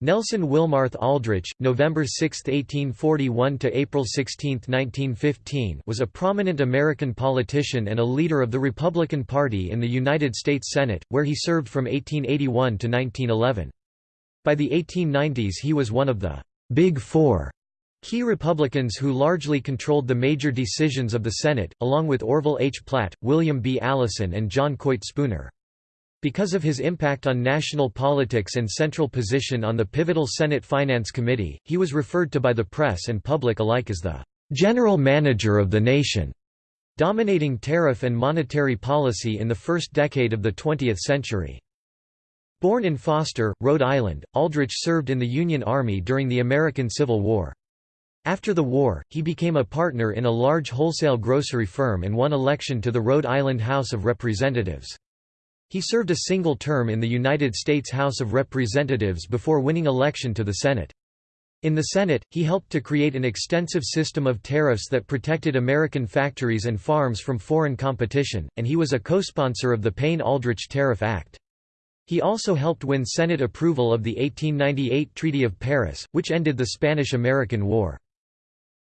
Nelson Wilmarth Aldrich, November 6, 1841 to April 16, 1915, was a prominent American politician and a leader of the Republican Party in the United States Senate, where he served from 1881 to 1911. By the 1890s he was one of the Big Four key Republicans who largely controlled the major decisions of the Senate, along with Orville H. Platt, William B. Allison and John Coit Spooner. Because of his impact on national politics and central position on the pivotal Senate Finance Committee, he was referred to by the press and public alike as the "...general manager of the nation", dominating tariff and monetary policy in the first decade of the 20th century. Born in Foster, Rhode Island, Aldrich served in the Union Army during the American Civil War. After the war, he became a partner in a large wholesale grocery firm and won election to the Rhode Island House of Representatives. He served a single term in the United States House of Representatives before winning election to the Senate. In the Senate, he helped to create an extensive system of tariffs that protected American factories and farms from foreign competition, and he was a co-sponsor of the Payne-Aldrich Tariff Act. He also helped win Senate approval of the 1898 Treaty of Paris, which ended the Spanish–American War.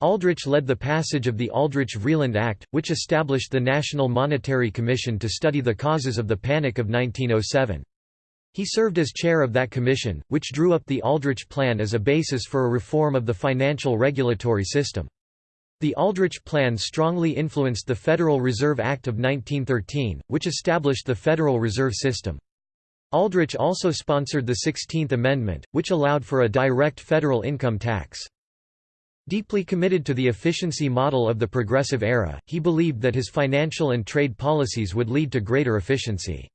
Aldrich led the passage of the Aldrich-Vreeland Act, which established the National Monetary Commission to study the causes of the Panic of 1907. He served as chair of that commission, which drew up the Aldrich Plan as a basis for a reform of the financial regulatory system. The Aldrich Plan strongly influenced the Federal Reserve Act of 1913, which established the Federal Reserve System. Aldrich also sponsored the Sixteenth Amendment, which allowed for a direct federal income tax. Deeply committed to the efficiency model of the Progressive Era, he believed that his financial and trade policies would lead to greater efficiency.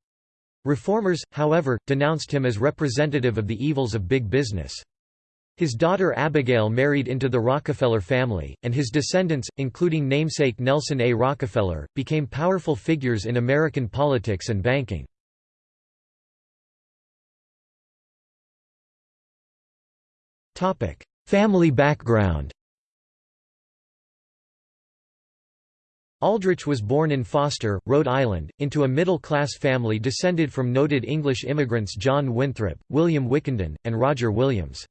Reformers, however, denounced him as representative of the evils of big business. His daughter Abigail married into the Rockefeller family, and his descendants, including namesake Nelson A. Rockefeller, became powerful figures in American politics and banking. Family background Aldrich was born in Foster, Rhode Island, into a middle-class family descended from noted English immigrants John Winthrop, William Wickenden, and Roger Williams.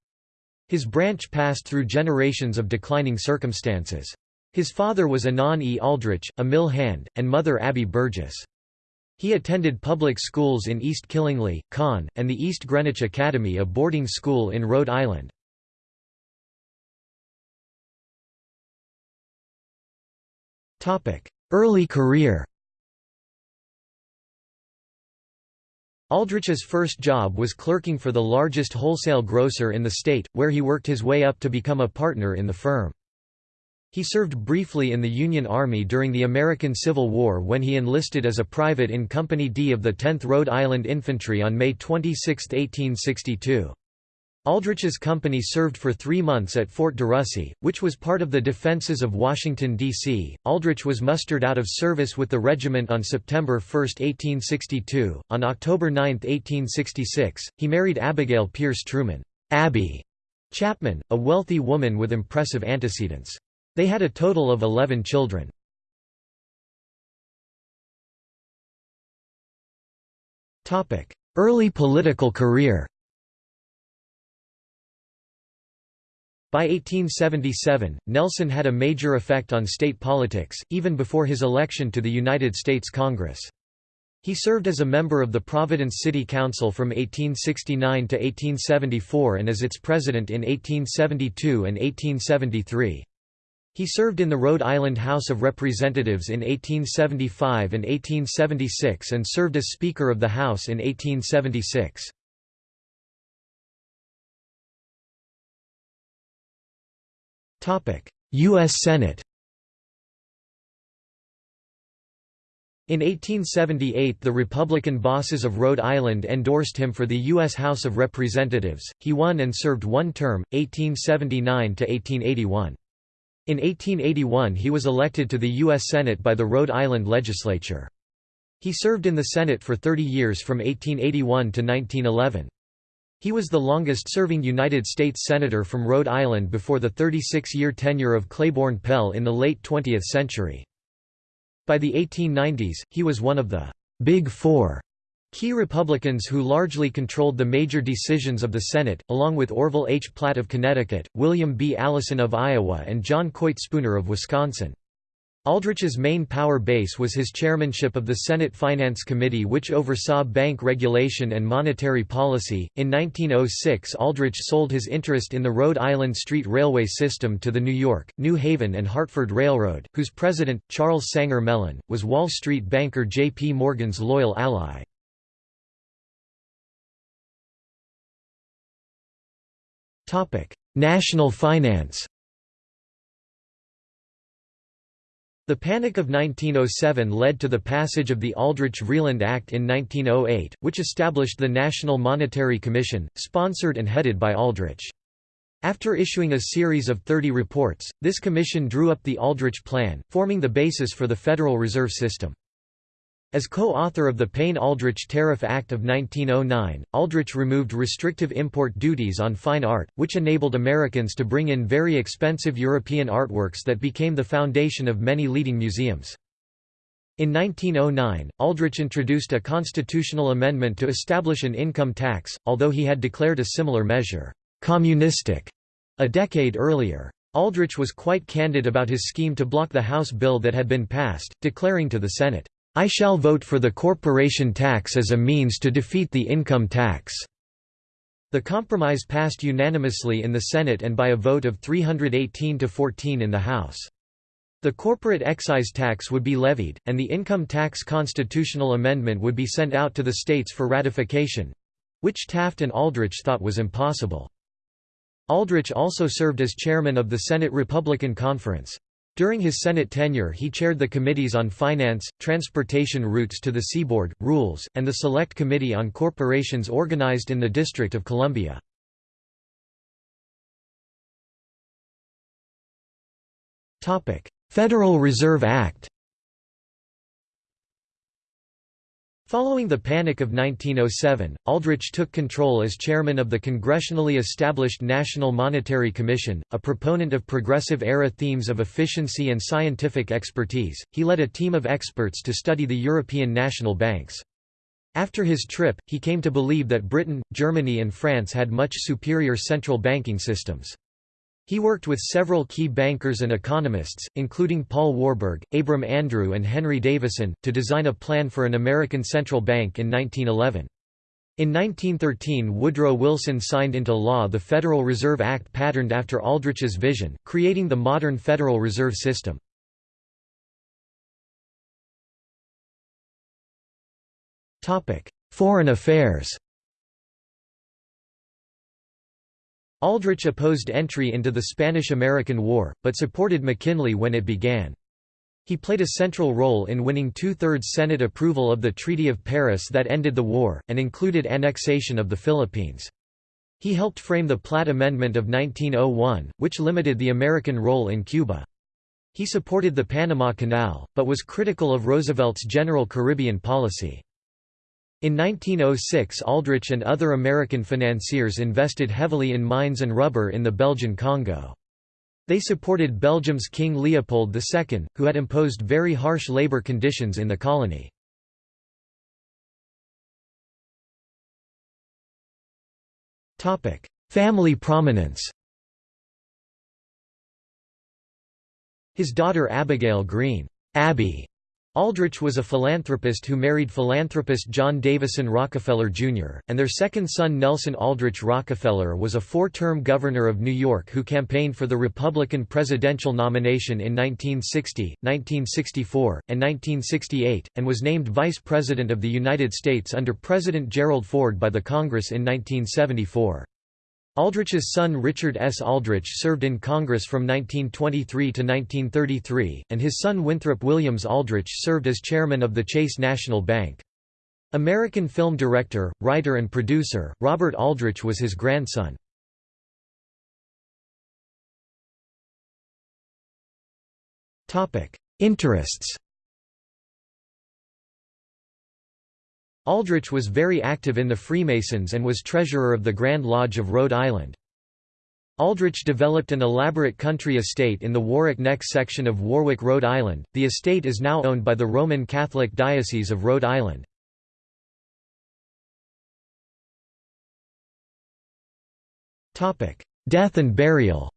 His branch passed through generations of declining circumstances. His father was Anan E. Aldrich, a mill hand, and mother Abby Burgess. He attended public schools in East Killingly, Conn, and the East Greenwich Academy a boarding school in Rhode Island. Early career Aldrich's first job was clerking for the largest wholesale grocer in the state, where he worked his way up to become a partner in the firm. He served briefly in the Union Army during the American Civil War when he enlisted as a private in Company D of the 10th Rhode Island Infantry on May 26, 1862. Aldrich's company served for three months at Fort DeRussy, which was part of the defenses of Washington, D.C. Aldrich was mustered out of service with the regiment on September 1, 1862. On October 9, 1866, he married Abigail Pierce Truman Abby Chapman, a wealthy woman with impressive antecedents. They had a total of 11 children. Early political career By 1877, Nelson had a major effect on state politics, even before his election to the United States Congress. He served as a member of the Providence City Council from 1869 to 1874 and as its president in 1872 and 1873. He served in the Rhode Island House of Representatives in 1875 and 1876 and served as Speaker of the House in 1876. U.S. Senate In 1878 the Republican bosses of Rhode Island endorsed him for the U.S. House of Representatives, he won and served one term, 1879–1881. In 1881 he was elected to the U.S. Senate by the Rhode Island legislature. He served in the Senate for 30 years from 1881 to 1911. He was the longest-serving United States Senator from Rhode Island before the 36-year tenure of Claiborne Pell in the late 20th century. By the 1890s, he was one of the «Big Four Key Republicans who largely controlled the major decisions of the Senate, along with Orville H. Platt of Connecticut, William B. Allison of Iowa and John Coit Spooner of Wisconsin. Aldrich's main power base was his chairmanship of the Senate Finance Committee which oversaw bank regulation and monetary policy. In 1906 Aldrich sold his interest in the Rhode Island Street Railway system to the New York, New Haven and Hartford Railroad, whose president, Charles Sanger Mellen, was Wall Street banker J. P. Morgan's loyal ally. National finance The Panic of 1907 led to the passage of the Aldrich-Vreeland Act in 1908, which established the National Monetary Commission, sponsored and headed by Aldrich. After issuing a series of 30 reports, this commission drew up the Aldrich Plan, forming the basis for the Federal Reserve System. As co-author of the Payne-Aldrich Tariff Act of 1909, Aldrich removed restrictive import duties on fine art, which enabled Americans to bring in very expensive European artworks that became the foundation of many leading museums. In 1909, Aldrich introduced a constitutional amendment to establish an income tax, although he had declared a similar measure, "'communistic' a decade earlier. Aldrich was quite candid about his scheme to block the House bill that had been passed, declaring to the Senate, I shall vote for the corporation tax as a means to defeat the income tax." The compromise passed unanimously in the Senate and by a vote of 318 to 14 in the House. The corporate excise tax would be levied, and the income tax constitutional amendment would be sent out to the states for ratification—which Taft and Aldrich thought was impossible. Aldrich also served as chairman of the Senate Republican Conference. During his Senate tenure he chaired the Committees on Finance, Transportation Routes to the Seaboard, Rules, and the Select Committee on Corporations organized in the District of Columbia. Federal Reserve Act Following the Panic of 1907, Aldrich took control as chairman of the congressionally established National Monetary Commission, a proponent of progressive-era themes of efficiency and scientific expertise. He led a team of experts to study the European national banks. After his trip, he came to believe that Britain, Germany and France had much superior central banking systems. He worked with several key bankers and economists, including Paul Warburg, Abram Andrew and Henry Davison, to design a plan for an American central bank in 1911. In 1913 Woodrow Wilson signed into law the Federal Reserve Act patterned after Aldrich's vision, creating the modern Federal Reserve System. Foreign affairs Aldrich opposed entry into the Spanish–American War, but supported McKinley when it began. He played a central role in winning two-thirds Senate approval of the Treaty of Paris that ended the war, and included annexation of the Philippines. He helped frame the Platt Amendment of 1901, which limited the American role in Cuba. He supported the Panama Canal, but was critical of Roosevelt's general Caribbean policy. In 1906 Aldrich and other American financiers invested heavily in mines and rubber in the Belgian Congo. They supported Belgium's King Leopold II, who had imposed very harsh labor conditions in the colony. Family prominence His daughter Abigail Greene Abby Aldrich was a philanthropist who married philanthropist John Davison Rockefeller, Jr., and their second son Nelson Aldrich Rockefeller was a four-term governor of New York who campaigned for the Republican presidential nomination in 1960, 1964, and 1968, and was named Vice President of the United States under President Gerald Ford by the Congress in 1974. Aldrich's son Richard S. Aldrich served in Congress from 1923 to 1933, and his son Winthrop Williams Aldrich served as chairman of the Chase National Bank. American film director, writer and producer, Robert Aldrich was his grandson. Interests Aldrich was very active in the Freemasons and was treasurer of the Grand Lodge of Rhode Island. Aldrich developed an elaborate country estate in the Warwick Neck section of Warwick, Rhode Island. The estate is now owned by the Roman Catholic Diocese of Rhode Island. Death and burial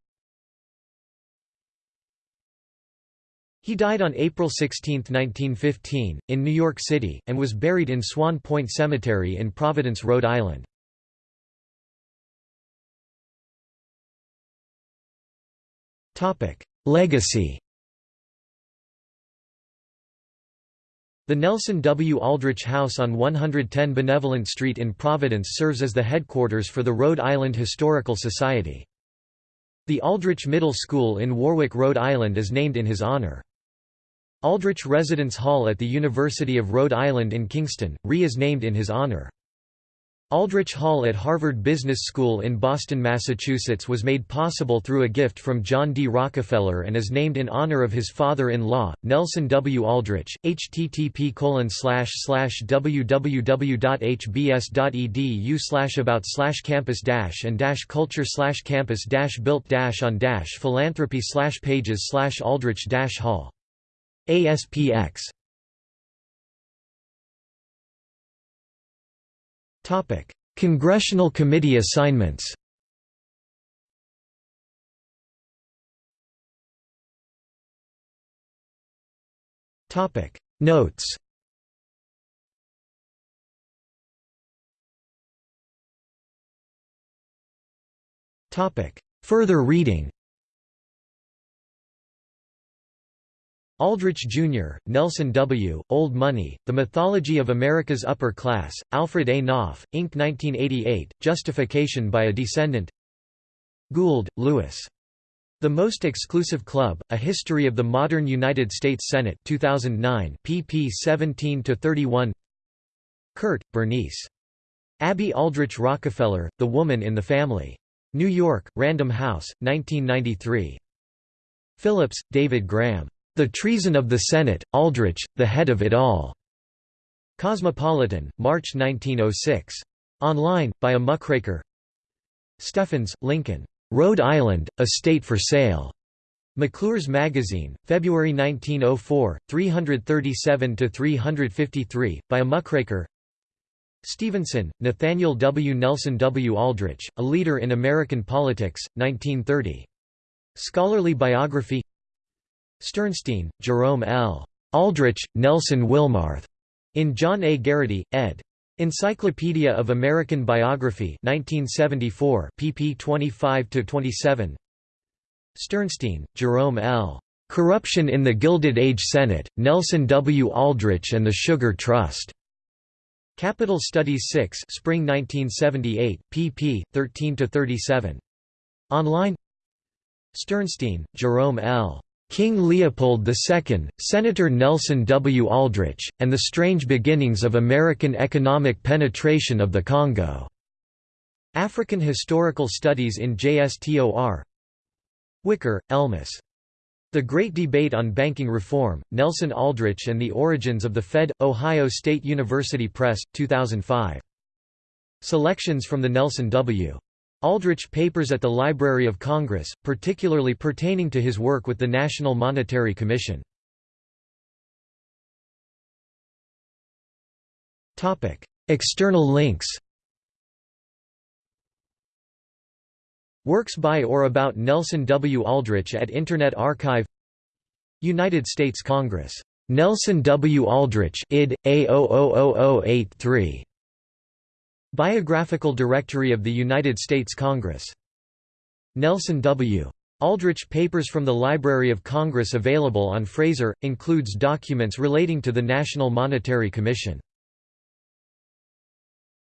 He died on April 16, 1915, in New York City, and was buried in Swan Point Cemetery in Providence, Rhode Island. Legacy The Nelson W. Aldrich House on 110 Benevolent Street in Providence serves as the headquarters for the Rhode Island Historical Society. The Aldrich Middle School in Warwick, Rhode Island is named in his honor. Aldrich Residence Hall at the University of Rhode Island in Kingston, RE is named in his honor. Aldrich Hall at Harvard Business School in Boston, Massachusetts was made possible through a gift from John D. Rockefeller and is named in honor of his father-in-law, Nelson W. Aldrich. http www.hbs.edu about campus and culture campus built on philanthropy pages aldrich hall ASPX Topic: Congressional Committee assignments. Topic: Notes. Topic: Further reading. Aldrich, Jr., Nelson W., Old Money, The Mythology of America's Upper Class, Alfred A. Knopf, Inc. 1988, Justification by a Descendant Gould, Lewis. The Most Exclusive Club, A History of the Modern United States Senate 2009, pp 17–31 Kert, Bernice. Abby Aldrich Rockefeller, The Woman in the Family. New York, Random House, 1993. Phillips, David Graham. The Treason of the Senate, Aldrich, the Head of It All. Cosmopolitan, March 1906. Online, by a muckraker Steffens, Lincoln. Rhode Island, A State for Sale. McClure's Magazine, February 1904, 337–353, by a muckraker Stevenson, Nathaniel W. Nelson W. Aldrich, A Leader in American Politics, 1930. Scholarly biography Sternstein, Jerome L. Aldrich, Nelson Wilmarth. In John A. Garraty, ed. Encyclopedia of American Biography 1974, pp 25–27 Sternstein, Jerome L. Corruption in the Gilded Age Senate, Nelson W. Aldrich and the Sugar Trust. Capitol Studies 6 Spring 1978, pp. 13–37. Online Sternstein, Jerome L. King Leopold II, Senator Nelson W. Aldrich, and the Strange Beginnings of American Economic Penetration of the Congo. African Historical Studies in JSTOR Wicker, Elmus. The Great Debate on Banking Reform, Nelson Aldrich and the Origins of the Fed, Ohio State University Press, 2005. Selections from the Nelson W. Aldrich papers at the Library of Congress, particularly pertaining to his work with the National Monetary Commission. External links Works by or about Nelson W. Aldrich at Internet Archive United States Congress. Nelson W. Aldrich id. A000083 Biographical Directory of the United States Congress. Nelson W. Aldrich Papers from the Library of Congress available on Fraser, includes documents relating to the National Monetary Commission.